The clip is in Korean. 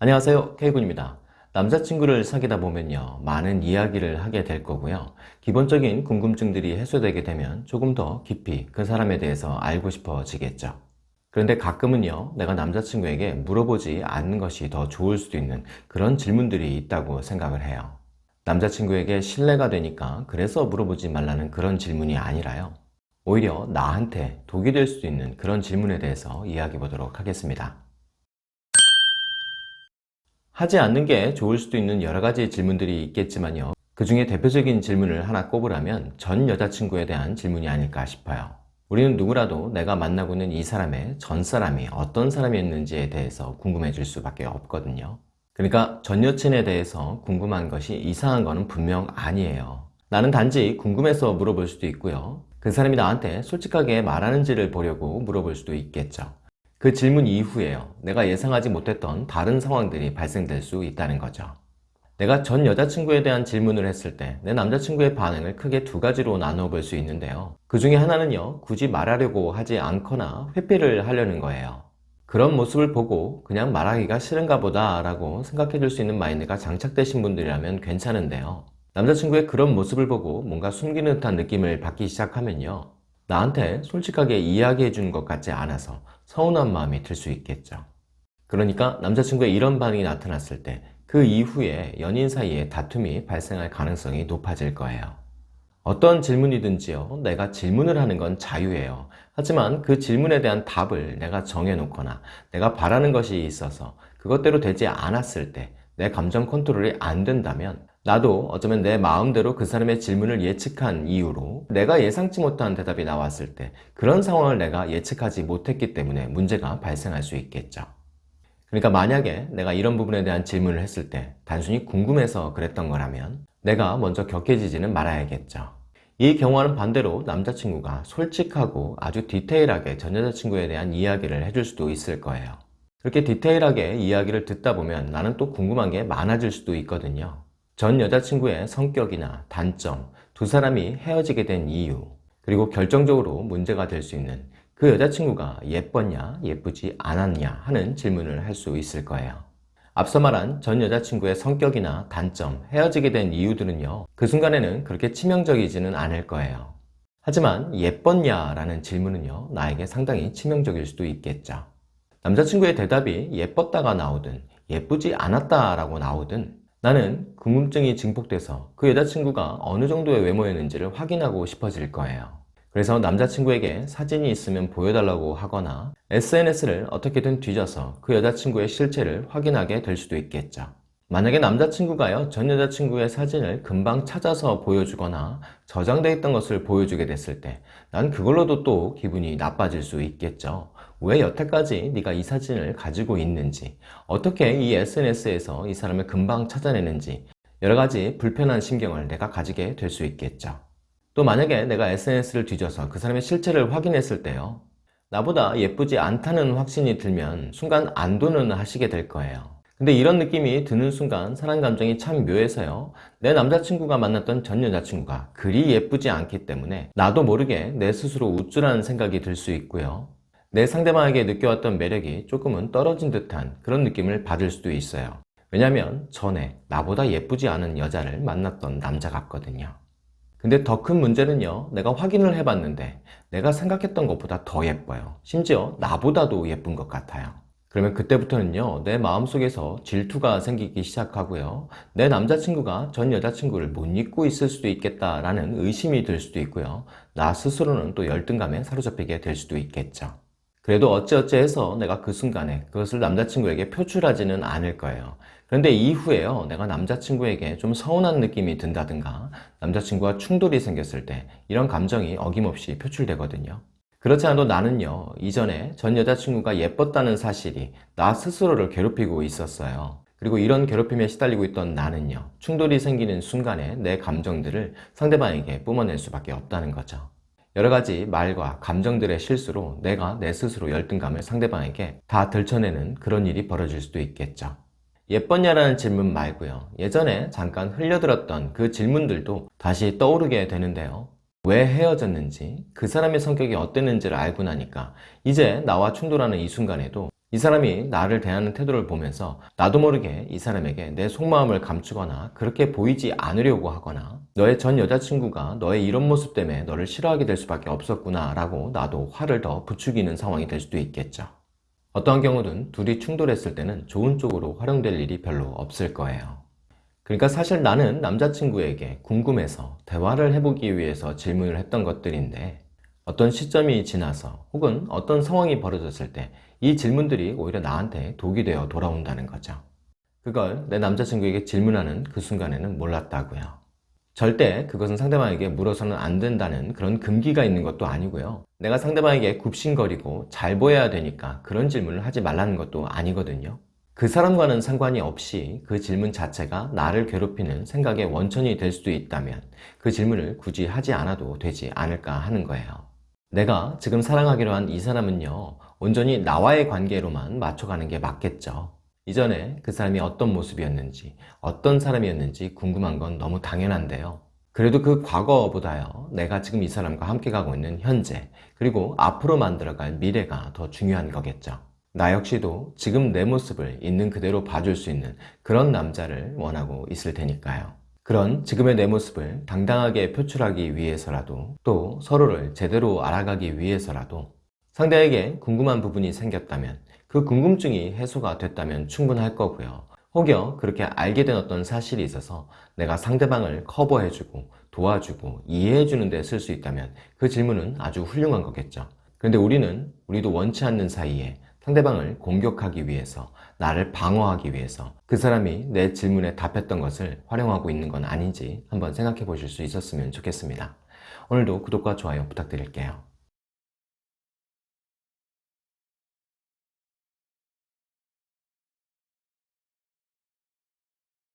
안녕하세요. K군입니다. 남자친구를 사귀다 보면요 많은 이야기를 하게 될 거고요. 기본적인 궁금증들이 해소되게 되면 조금 더 깊이 그 사람에 대해서 알고 싶어지겠죠. 그런데 가끔은요 내가 남자친구에게 물어보지 않는 것이 더 좋을 수도 있는 그런 질문들이 있다고 생각을 해요. 남자친구에게 신뢰가 되니까 그래서 물어보지 말라는 그런 질문이 아니라요. 오히려 나한테 독이 될 수도 있는 그런 질문에 대해서 이야기해 보도록 하겠습니다 하지 않는 게 좋을 수도 있는 여러 가지 질문들이 있겠지만요. 그 중에 대표적인 질문을 하나 꼽으라면 전 여자친구에 대한 질문이 아닐까 싶어요. 우리는 누구라도 내가 만나고 있는 이 사람의 전 사람이 어떤 사람이었는지에 대해서 궁금해질 수밖에 없거든요. 그러니까 전 여친에 대해서 궁금한 것이 이상한 거는 분명 아니에요. 나는 단지 궁금해서 물어볼 수도 있고요. 그 사람이 나한테 솔직하게 말하는지를 보려고 물어볼 수도 있겠죠 그 질문 이후에요. 내가 예상하지 못했던 다른 상황들이 발생될 수 있다는 거죠. 내가 전 여자친구에 대한 질문을 했을 때 내 남자친구의 반응을 크게 두 가지로 나눠 볼 수 있는데요. 그 중에 하나는요. 굳이 말하려고 하지 않거나 회피를 하려는 거예요. 그런 모습을 보고 그냥 말하기가 싫은가 보다 라고 생각해 줄 수 있는 마인드가 장착되신 분들이라면 괜찮은데요. 남자친구의 그런 모습을 보고 뭔가 숨기는 듯한 느낌을 받기 시작하면요. 나한테 솔직하게 이야기해 주는 것 같지 않아서 서운한 마음이 들 수 있겠죠. 그러니까 남자친구의 이런 반응이 나타났을 때 그 이후에 연인 사이에 다툼이 발생할 가능성이 높아질 거예요. 어떤 질문이든지요. 내가 질문을 하는 건 자유예요. 하지만 그 질문에 대한 답을 내가 정해놓거나 내가 바라는 것이 있어서 그것대로 되지 않았을 때 내 감정 컨트롤이 안 된다면 나도 어쩌면 내 마음대로 그 사람의 질문을 예측한 이유로 내가 예상치 못한 대답이 나왔을 때 그런 상황을 내가 예측하지 못했기 때문에 문제가 발생할 수 있겠죠. 그러니까 만약에 내가 이런 부분에 대한 질문을 했을 때 단순히 궁금해서 그랬던 거라면 내가 먼저 격해지지는 말아야겠죠. 이 경우와는 반대로 남자친구가 솔직하고 아주 디테일하게 전 여자친구에 대한 이야기를 해줄 수도 있을 거예요. 그렇게 디테일하게 이야기를 듣다 보면 나는 또 궁금한 게 많아질 수도 있거든요. 전 여자친구의 성격이나 단점, 두 사람이 헤어지게 된 이유, 그리고 결정적으로 문제가 될 수 있는 그 여자친구가 예뻤냐, 예쁘지 않았냐 하는 질문을 할 수 있을 거예요. 앞서 말한 전 여자친구의 성격이나 단점, 헤어지게 된 이유들은요. 그 순간에는 그렇게 치명적이지는 않을 거예요. 하지만 예뻤냐 라는 질문은요. 나에게 상당히 치명적일 수도 있겠죠. 남자친구의 대답이 예뻤다가 나오든 예쁘지 않았다 라고 나오든 나는 궁금증이 증폭돼서 그 여자친구가 어느 정도의 외모였는지를 확인하고 싶어질 거예요. 그래서 남자친구에게 사진이 있으면 보여달라고 하거나 SNS를 어떻게든 뒤져서 그 여자친구의 실체를 확인하게 될 수도 있겠죠. 만약에 남자친구가요 전 여자친구의 사진을 금방 찾아서 보여주거나 저장되어 있던 것을 보여주게 됐을 때 난 그걸로도 또 기분이 나빠질 수 있겠죠 왜 여태까지 네가 이 사진을 가지고 있는지 어떻게 이 SNS에서 이 사람을 금방 찾아내는지 여러가지 불편한 심경을 내가 가지게 될 수 있겠죠. 또 만약에 내가 SNS를 뒤져서 그 사람의 실체를 확인했을 때요 나보다 예쁘지 않다는 확신이 들면 순간 안도는 하시게 될 거예요. 근데 이런 느낌이 드는 순간 사랑 감정이 참 묘해서요 내 남자친구가 만났던 전 여자친구가 그리 예쁘지 않기 때문에 나도 모르게 내 스스로 우쭐한 생각이 들 수 있고요 내 상대방에게 느껴왔던 매력이 조금은 떨어진 듯한 그런 느낌을 받을 수도 있어요. 왜냐면 전에 나보다 예쁘지 않은 여자를 만났던 남자 같거든요. 근데 더 큰 문제는요 내가 확인을 해봤는데 내가 생각했던 것보다 더 예뻐요. 심지어 나보다도 예쁜 것 같아요. 그러면 그때부터는요 내 마음속에서 질투가 생기기 시작하고요. 내 남자친구가 전 여자친구를 못 잊고 있을 수도 있겠다라는 의심이 들 수도 있고요. 나 스스로는 또 열등감에 사로잡히게 될 수도 있겠죠 그래도 어찌어찌 해서 내가 그 순간에 그것을 남자친구에게 표출하지는 않을 거예요. 그런데 이후에요. 내가 남자친구에게 좀 서운한 느낌이 든다든가 남자친구와 충돌이 생겼을 때 이런 감정이 어김없이 표출되거든요. 그렇지 않아도 나는요 이전에 전 여자친구가 예뻤다는 사실이 나 스스로를 괴롭히고 있었어요. 그리고 이런 괴롭힘에 시달리고 있던 나는요 충돌이 생기는 순간에 내 감정들을 상대방에게 뿜어낼 수밖에 없다는 거죠 여러 가지 말과 감정들의 실수로 내가 내 스스로 열등감을 상대방에게 다 들춰내는 그런 일이 벌어질 수도 있겠죠. 예뻤냐라는 질문 말고요. 예전에 잠깐 흘려들었던 그 질문들도 다시 떠오르게 되는데요. 왜 헤어졌는지 그 사람의 성격이 어땠는지를 알고 나니까 이제 나와 충돌하는 이 순간에도 이 사람이 나를 대하는 태도를 보면서 나도 모르게 이 사람에게 내 속마음을 감추거나 그렇게 보이지 않으려고 하거나 너의 전 여자친구가 너의 이런 모습 때문에 너를 싫어하게 될 수밖에 없었구나 라고 나도 화를 더 부추기는 상황이 될 수도 있겠죠. 어떠한 경우든 둘이 충돌했을 때는 좋은 쪽으로 활용될 일이 별로 없을 거예요. 그러니까 사실 나는 남자친구에게 궁금해서 대화를 해보기 위해서 질문을 했던 것들인데 어떤 시점이 지나서 혹은 어떤 상황이 벌어졌을 때 이 질문들이 오히려 나한테 독이 되어 돌아온다는 거죠. 그걸 내 남자친구에게 질문하는 그 순간에는 몰랐다고요. 절대 그것은 상대방에게 물어서는 안 된다는 그런 금기가 있는 것도 아니고요. 내가 상대방에게 굽신거리고 잘 보여야 되니까 그런 질문을 하지 말라는 것도 아니거든요. 그 사람과는 상관이 없이 그 질문 자체가 나를 괴롭히는 생각의 원천이 될 수도 있다면 그 질문을 굳이 하지 않아도 되지 않을까 하는 거예요. 내가 지금 사랑하기로 한 이 사람은요 온전히 나와의 관계로만 맞춰가는 게 맞겠죠 이전에 그 사람이 어떤 모습이었는지 어떤 사람이었는지 궁금한 건 너무 당연한데요. 그래도 그 과거보다요 내가 지금 이 사람과 함께 가고 있는 현재 그리고 앞으로 만들어갈 미래가 더 중요한 거겠죠. 나 역시도 지금 내 모습을 있는 그대로 봐줄 수 있는 그런 남자를 원하고 있을 테니까요. 그런 지금의 내 모습을 당당하게 표출하기 위해서라도 또 서로를 제대로 알아가기 위해서라도 상대에게 궁금한 부분이 생겼다면 그 궁금증이 해소가 됐다면 충분할 거고요 혹여 그렇게 알게 된 어떤 사실이 있어서 내가 상대방을 커버해주고 도와주고 이해해주는 데 쓸 수 있다면 그 질문은 아주 훌륭한 거겠죠 그런데 우리는 우리도 원치 않는 사이에 상대방을 공격하기 위해서 나를 방어하기 위해서 그 사람이 내 질문에 답했던 것을 활용하고 있는 건 아닌지 한번 생각해 보실 수 있었으면 좋겠습니다. 오늘도 구독과 좋아요 부탁드릴게요.